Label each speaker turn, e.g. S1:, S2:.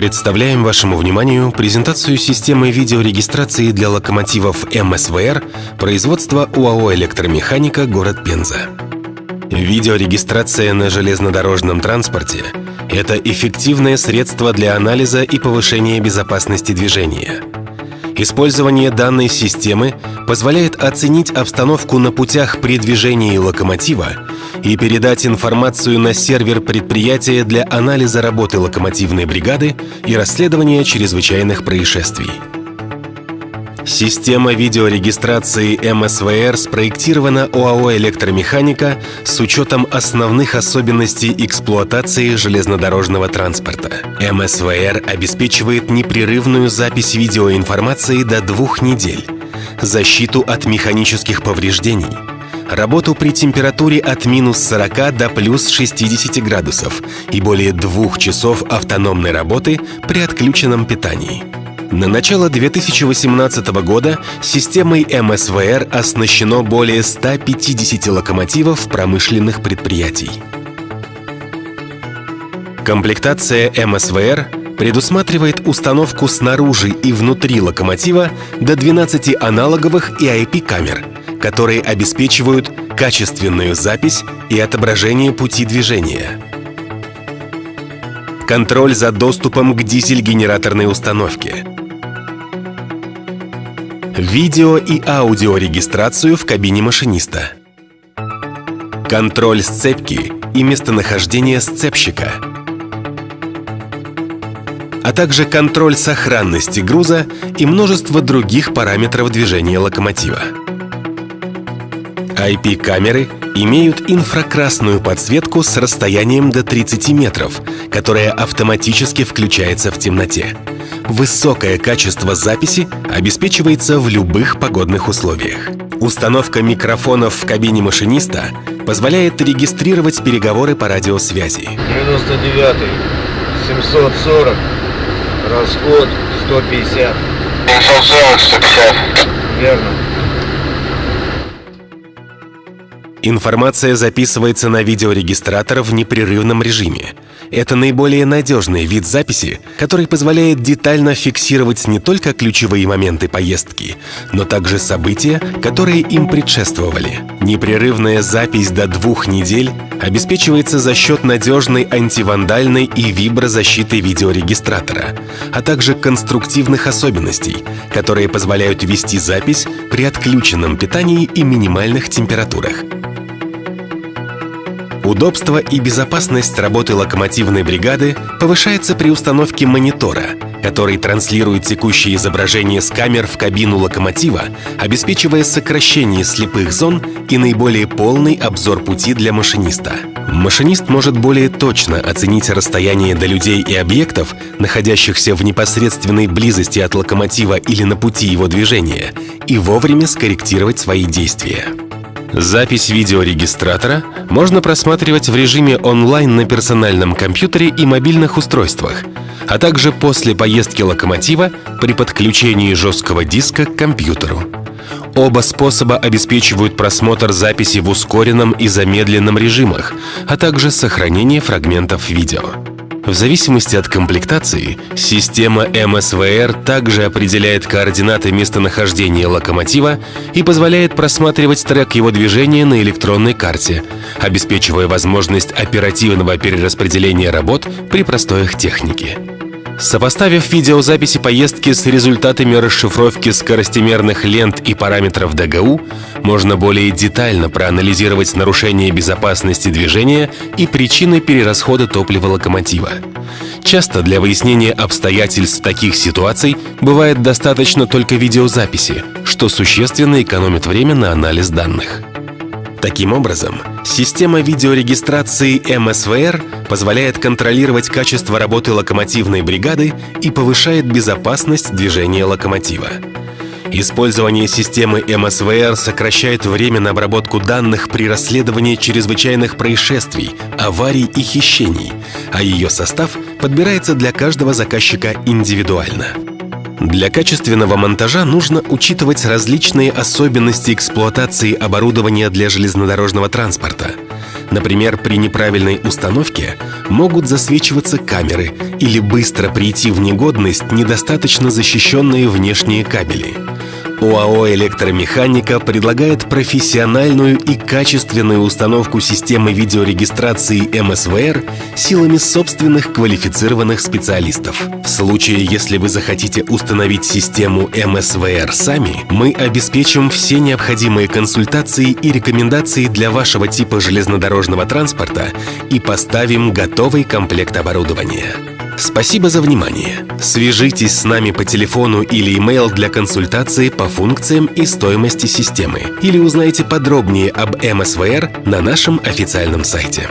S1: Представляем вашему вниманию презентацию системы видеорегистрации для локомотивов МСВР производства УАО «Электромеханика», город Пенза. Видеорегистрация на железнодорожном транспорте – это эффективное средство для анализа и повышения безопасности движения. Использование данной системы позволяет оценить обстановку на путях при движении локомотива и передать информацию на сервер предприятия для анализа работы локомотивной бригады и расследования чрезвычайных происшествий. Система видеорегистрации МСВР спроектирована ОАО «Электромеханика» с учетом основных особенностей эксплуатации железнодорожного транспорта. МСВР обеспечивает непрерывную запись видеоинформации до двух недель, защиту от механических повреждений, работу при температуре от минус 40 до плюс 60 градусов и более двух часов автономной работы при отключенном питании. На начало 2018 года системой МСВР оснащено более 150 локомотивов промышленных предприятий. Комплектация МСВР предусматривает установку снаружи и внутри локомотива до 12 аналоговых и IP-камер, которые обеспечивают качественную запись и отображение пути движения. Контроль за доступом к дизель-генераторной установке. Видео и аудиорегистрацию в кабине машиниста. Контроль сцепки и местонахождение сцепщика. А также контроль сохранности груза и множество других параметров движения локомотива. IP-камеры имеют инфракрасную подсветку с расстоянием до 30 метров, которая автоматически включается в темноте. Высокое качество записи обеспечивается в любых погодных условиях. Установка микрофонов в кабине машиниста позволяет регистрировать переговоры по радиосвязи.
S2: 99 740 расход 150
S3: 740, 150.
S2: верно
S1: Информация записывается на видеорегистратор в непрерывном режиме. Это наиболее надежный вид записи, который позволяет детально фиксировать не только ключевые моменты поездки, но также события, которые им предшествовали. Непрерывная запись до двух недель обеспечивается за счет надежной антивандальной и виброзащиты видеорегистратора, а также конструктивных особенностей, которые позволяют вести запись при отключенном питании и минимальных температурах. Удобство и безопасность работы локомотивной бригады повышается при установке монитора, который транслирует текущее изображение с камер в кабину локомотива, обеспечивая сокращение слепых зон и наиболее полный обзор пути для машиниста. Машинист может более точно оценить расстояние до людей и объектов, находящихся в непосредственной близости от локомотива или на пути его движения, и вовремя скорректировать свои действия. Запись видеорегистратора можно просматривать в режиме онлайн на персональном компьютере и мобильных устройствах, а также после поездки локомотива при подключении жесткого диска к компьютеру. Оба способа обеспечивают просмотр записи в ускоренном и замедленном режимах, а также сохранение фрагментов видео. В зависимости от комплектации, система МСВР также определяет координаты местонахождения локомотива и позволяет просматривать трек его движения на электронной карте, обеспечивая возможность оперативного перераспределения работ при простоях техники. Сопоставив видеозаписи поездки с результатами расшифровки скоростимерных лент и параметров ДГУ, можно более детально проанализировать нарушение безопасности движения и причины перерасхода топлива локомотива. Часто для выяснения обстоятельств таких ситуаций бывает достаточно только видеозаписи, что существенно экономит время на анализ данных. Таким образом, система видеорегистрации МСВР позволяет контролировать качество работы локомотивной бригады и повышает безопасность движения локомотива. Использование системы МСВР сокращает время на обработку данных при расследовании чрезвычайных происшествий, аварий и хищений, а ее состав подбирается для каждого заказчика индивидуально. Для качественного монтажа нужно учитывать различные особенности эксплуатации оборудования для железнодорожного транспорта. Например, при неправильной установке могут засвечиваться камеры или быстро прийти в негодность недостаточно защищенные внешние кабели. ОАО «Электромеханика» предлагает профессиональную и качественную установку системы видеорегистрации МСВР силами собственных квалифицированных специалистов. В случае, если вы захотите установить систему МСВР сами, мы обеспечим все необходимые консультации и рекомендации для вашего типа железнодорожного транспорта и поставим готовый комплект оборудования. Спасибо за внимание. Свяжитесь с нами по телефону или email для консультации по функциям и стоимости системы или узнайте подробнее об МСВР на нашем официальном сайте.